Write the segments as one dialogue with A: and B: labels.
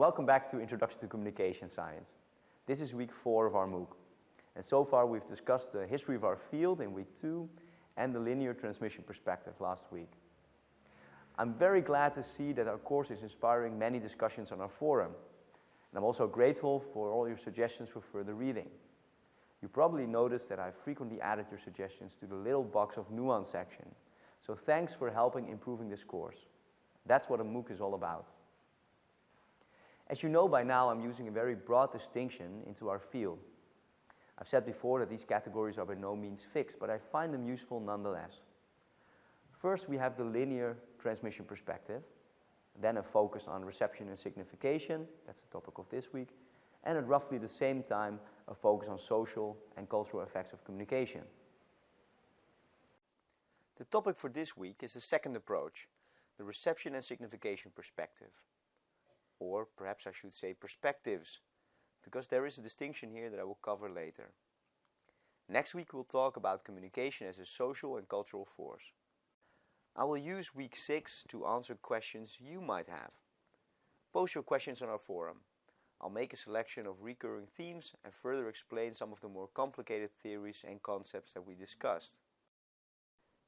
A: Welcome back to Introduction to Communication Science. This is week four of our MOOC. And so far we've discussed the history of our field in week two and the linear transmission perspective last week. I'm very glad to see that our course is inspiring many discussions on our forum. And I'm also grateful for all your suggestions for further reading. You probably noticed that I've frequently added your suggestions to the little box of nuance section. So thanks for helping improving this course. That's what a MOOC is all about. As you know by now, I'm using a very broad distinction into our field. I've said before that these categories are by no means fixed, but I find them useful nonetheless. First, we have the linear transmission perspective, then a focus on reception and signification, that's the topic of this week, and at roughly the same time, a focus on social and cultural effects of communication. The topic for this week is the second approach, the reception and signification perspective. Or perhaps I should say perspectives, because there is a distinction here that I will cover later. Next week we'll talk about communication as a social and cultural force. I will use week 6 to answer questions you might have. Post your questions on our forum. I'll make a selection of recurring themes and further explain some of the more complicated theories and concepts that we discussed.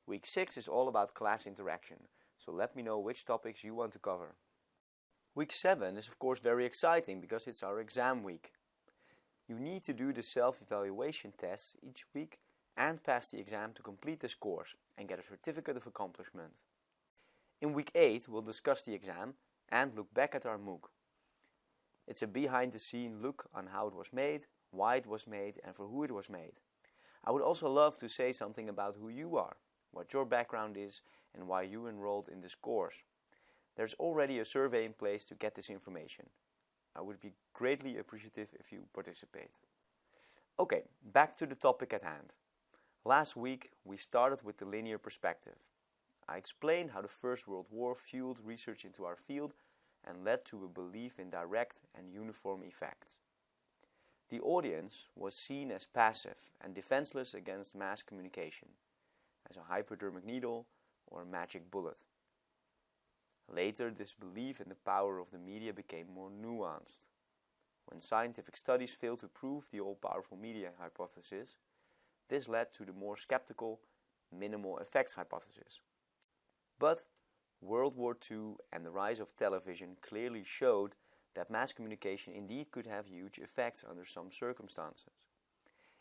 A: Week 6 is all about class interaction, so let me know which topics you want to cover. Week 7 is of course very exciting because it's our exam week. You need to do the self-evaluation tests each week and pass the exam to complete this course and get a certificate of accomplishment. In week 8 we'll discuss the exam and look back at our MOOC. It's a behind the scene look on how it was made, why it was made and for who it was made. I would also love to say something about who you are, what your background is and why you enrolled in this course. There's already a survey in place to get this information. I would be greatly appreciative if you participate. Okay, back to the topic at hand. Last week we started with the linear perspective. I explained how the First World War fueled research into our field and led to a belief in direct and uniform effects. The audience was seen as passive and defenseless against mass communication, as a hypodermic needle or a magic bullet. Later, this belief in the power of the media became more nuanced. When scientific studies failed to prove the all-powerful media hypothesis, this led to the more skeptical minimal effects hypothesis. But World War II and the rise of television clearly showed that mass communication indeed could have huge effects under some circumstances.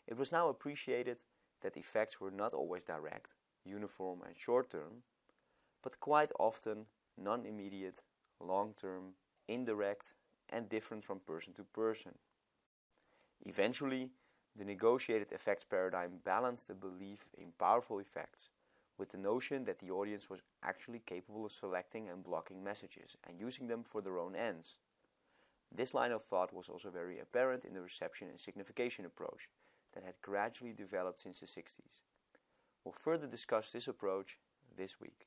A: It was now appreciated that effects were not always direct, uniform and short-term, but quite often non-immediate, long-term, indirect and different from person to person. Eventually, the negotiated effects paradigm balanced the belief in powerful effects with the notion that the audience was actually capable of selecting and blocking messages and using them for their own ends. This line of thought was also very apparent in the reception and signification approach that had gradually developed since the 60s. We'll further discuss this approach this week.